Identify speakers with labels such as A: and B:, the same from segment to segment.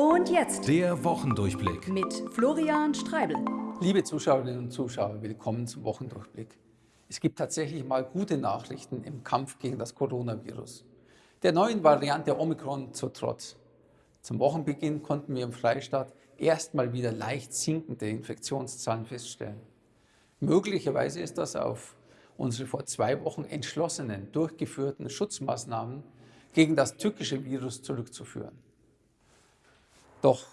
A: Und jetzt
B: Der Wochendurchblick.
A: mit Florian Streibel.
C: Liebe Zuschauerinnen und Zuschauer, willkommen zum Wochendurchblick. Es gibt tatsächlich mal gute Nachrichten im Kampf gegen das Coronavirus. Der neuen Variante Omikron zu Trotz. Zum Wochenbeginn konnten wir im Freistaat erstmal wieder leicht sinkende Infektionszahlen feststellen. Möglicherweise ist das auf unsere vor zwei Wochen entschlossenen, durchgeführten Schutzmaßnahmen gegen das tückische Virus zurückzuführen. Doch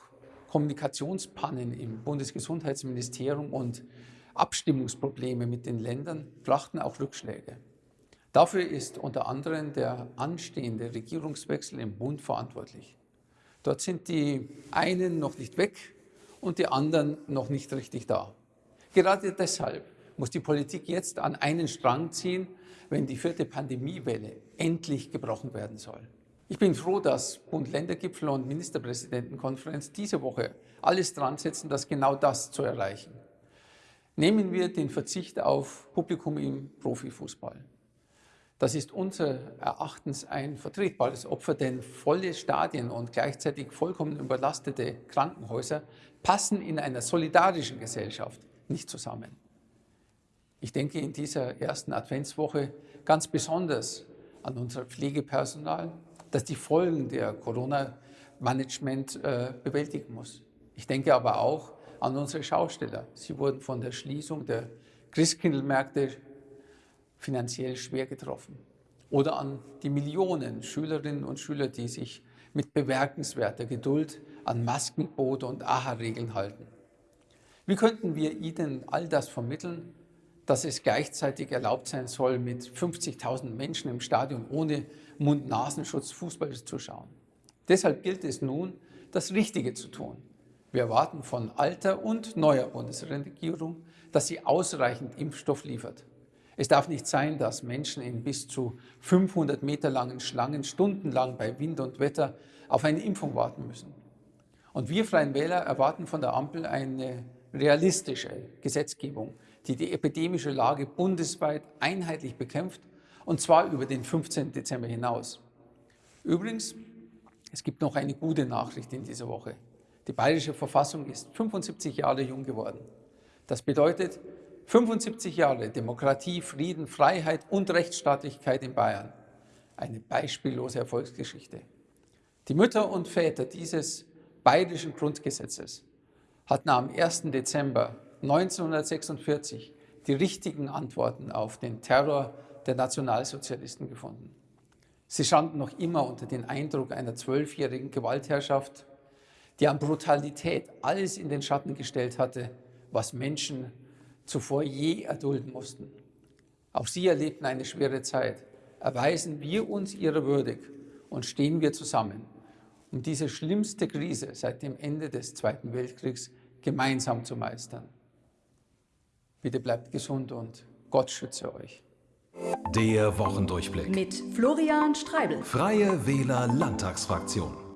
C: Kommunikationspannen im Bundesgesundheitsministerium und Abstimmungsprobleme mit den Ländern brachten auch Rückschläge. Dafür ist unter anderem der anstehende Regierungswechsel im Bund verantwortlich. Dort sind die einen noch nicht weg und die anderen noch nicht richtig da. Gerade deshalb muss die Politik jetzt an einen Strang ziehen, wenn die vierte Pandemiewelle endlich gebrochen werden soll. Ich bin froh, dass Bund-Länder-Gipfel und Ministerpräsidentenkonferenz diese Woche alles dran setzen, das genau das zu erreichen. Nehmen wir den Verzicht auf Publikum im Profifußball. Das ist unser Erachtens ein vertretbares Opfer, denn volle Stadien und gleichzeitig vollkommen überlastete Krankenhäuser passen in einer solidarischen Gesellschaft nicht zusammen. Ich denke in dieser ersten Adventswoche ganz besonders an unser Pflegepersonal, das die Folgen der Corona-Management äh, bewältigen muss. Ich denke aber auch an unsere Schausteller. Sie wurden von der Schließung der Christkindlmärkte finanziell schwer getroffen. Oder an die Millionen Schülerinnen und Schüler, die sich mit bemerkenswerter Geduld an Maskenbote und AHA-Regeln halten. Wie könnten wir ihnen all das vermitteln, dass es gleichzeitig erlaubt sein soll, mit 50.000 Menschen im Stadion ohne Mund-Nasenschutz Fußball zu schauen? Deshalb gilt es nun, das Richtige zu tun. Wir erwarten von alter und neuer Bundesregierung, dass sie ausreichend Impfstoff liefert. Es darf nicht sein, dass Menschen in bis zu 500 Meter langen Schlangen stundenlang bei Wind und Wetter auf eine Impfung warten müssen. Und wir Freien Wähler erwarten von der Ampel eine realistische Gesetzgebung, die die epidemische Lage bundesweit einheitlich bekämpft, und zwar über den 15. Dezember hinaus. Übrigens, es gibt noch eine gute Nachricht in dieser Woche. Die bayerische Verfassung ist 75 Jahre jung geworden. Das bedeutet, 75 Jahre Demokratie, Frieden, Freiheit und Rechtsstaatlichkeit in Bayern. Eine beispiellose Erfolgsgeschichte. Die Mütter und Väter dieses bayerischen Grundgesetzes hatten am 1. Dezember 1946 die richtigen Antworten auf den Terror der Nationalsozialisten gefunden. Sie standen noch immer unter dem Eindruck einer zwölfjährigen Gewaltherrschaft, die an Brutalität alles in den Schatten gestellt hatte, was Menschen zuvor je erdulden mussten. Auch sie erlebten eine schwere Zeit. Erweisen wir uns ihrer würdig und stehen wir zusammen, um diese schlimmste Krise seit dem Ende des Zweiten Weltkriegs gemeinsam zu meistern. Bitte bleibt gesund und Gott schütze euch.
B: Der Wochendurchblick.
A: Mit Florian Streibel.
B: Freie Wähler Landtagsfraktion.